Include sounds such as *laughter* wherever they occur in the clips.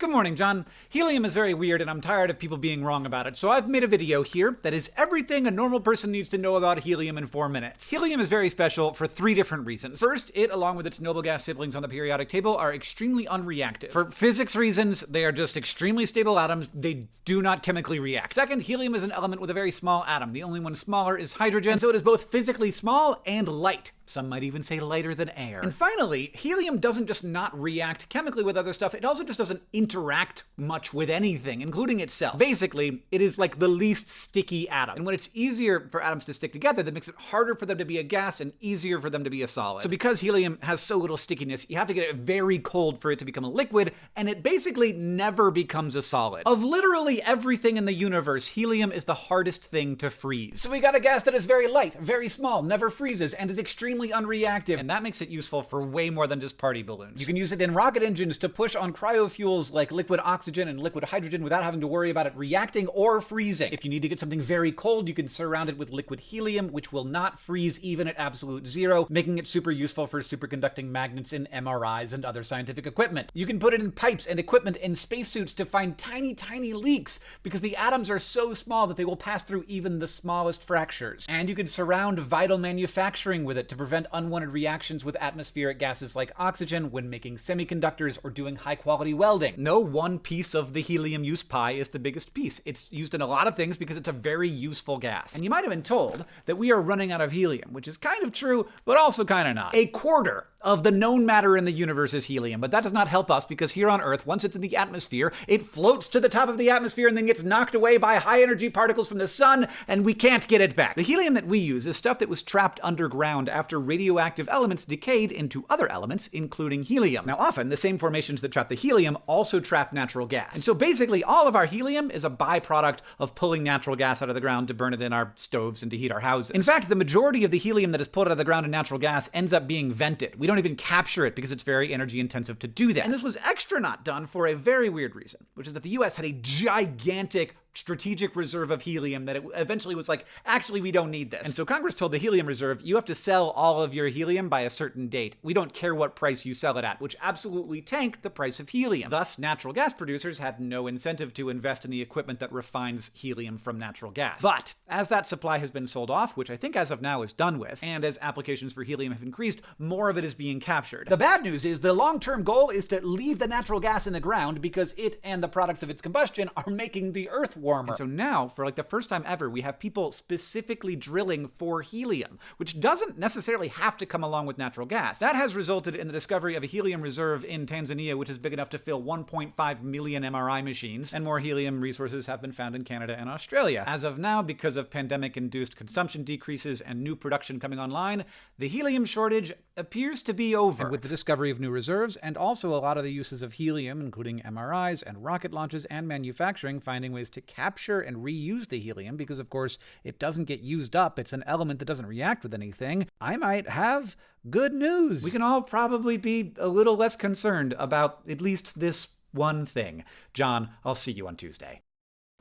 Good morning, John. Helium is very weird and I'm tired of people being wrong about it, so I've made a video here that is everything a normal person needs to know about helium in 4 minutes. Helium is very special for three different reasons. First, it, along with its noble gas siblings on the periodic table, are extremely unreactive. For physics reasons, they are just extremely stable atoms. They do not chemically react. Second, helium is an element with a very small atom. The only one smaller is hydrogen, so it is both physically small and light. Some might even say lighter than air. And finally, helium doesn't just not react chemically with other stuff, it also just doesn't interact much with anything, including itself. Basically, it is like the least sticky atom. And when it's easier for atoms to stick together, that makes it harder for them to be a gas and easier for them to be a solid. So because helium has so little stickiness, you have to get it very cold for it to become a liquid, and it basically never becomes a solid. Of literally everything in the universe, helium is the hardest thing to freeze. So we got a gas that is very light, very small, never freezes, and is extremely extremely unreactive, and that makes it useful for way more than just party balloons. You can use it in rocket engines to push on cryofuels like liquid oxygen and liquid hydrogen without having to worry about it reacting or freezing. If you need to get something very cold, you can surround it with liquid helium, which will not freeze even at absolute zero, making it super useful for superconducting magnets in MRIs and other scientific equipment. You can put it in pipes and equipment in spacesuits to find tiny, tiny leaks, because the atoms are so small that they will pass through even the smallest fractures. And you can surround vital manufacturing with it to prevent unwanted reactions with atmospheric gases like oxygen when making semiconductors or doing high quality welding. No one piece of the helium use pie is the biggest piece. It's used in a lot of things because it's a very useful gas. And you might have been told that we are running out of helium, which is kind of true, but also kind of not. A quarter of the known matter in the universe is helium, but that does not help us because here on Earth, once it's in the atmosphere, it floats to the top of the atmosphere and then gets knocked away by high energy particles from the sun, and we can't get it back. The helium that we use is stuff that was trapped underground after radioactive elements decayed into other elements, including helium. Now, often, the same formations that trap the helium also trap natural gas. And so basically, all of our helium is a byproduct of pulling natural gas out of the ground to burn it in our stoves and to heat our houses. In fact, the majority of the helium that is pulled out of the ground in natural gas ends up being vented. We don't even capture it because it's very energy intensive to do that. And this was extra not done for a very weird reason, which is that the US had a gigantic strategic reserve of helium that it eventually was like, actually, we don't need this. And so Congress told the Helium Reserve, you have to sell all of your helium by a certain date. We don't care what price you sell it at, which absolutely tanked the price of helium. Thus, natural gas producers had no incentive to invest in the equipment that refines helium from natural gas. But as that supply has been sold off, which I think as of now is done with, and as applications for helium have increased, more of it is being captured. The bad news is the long-term goal is to leave the natural gas in the ground because it and the products of its combustion are making the Earth warmer. And so now, for like the first time ever, we have people specifically drilling for helium, which doesn't necessarily have to come along with natural gas. That has resulted in the discovery of a helium reserve in Tanzania, which is big enough to fill 1.5 million MRI machines, and more helium resources have been found in Canada and Australia. As of now, because of pandemic-induced consumption decreases and new production coming online, the helium shortage appears to be over. And with the discovery of new reserves, and also a lot of the uses of helium, including MRIs and rocket launches and manufacturing, finding ways to capture and reuse the helium because, of course, it doesn't get used up. It's an element that doesn't react with anything. I might have good news. We can all probably be a little less concerned about at least this one thing. John, I'll see you on Tuesday.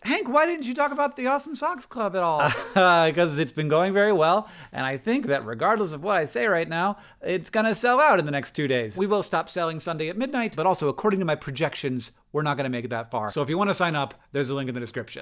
Hank, why didn't you talk about the Awesome Socks Club at all? *laughs* Because uh, it's been going very well, and I think that regardless of what I say right now, it's gonna sell out in the next two days. We will stop selling Sunday at midnight, but also according to my projections, we're not gonna make it that far. So if you wanna sign up, there's a link in the description.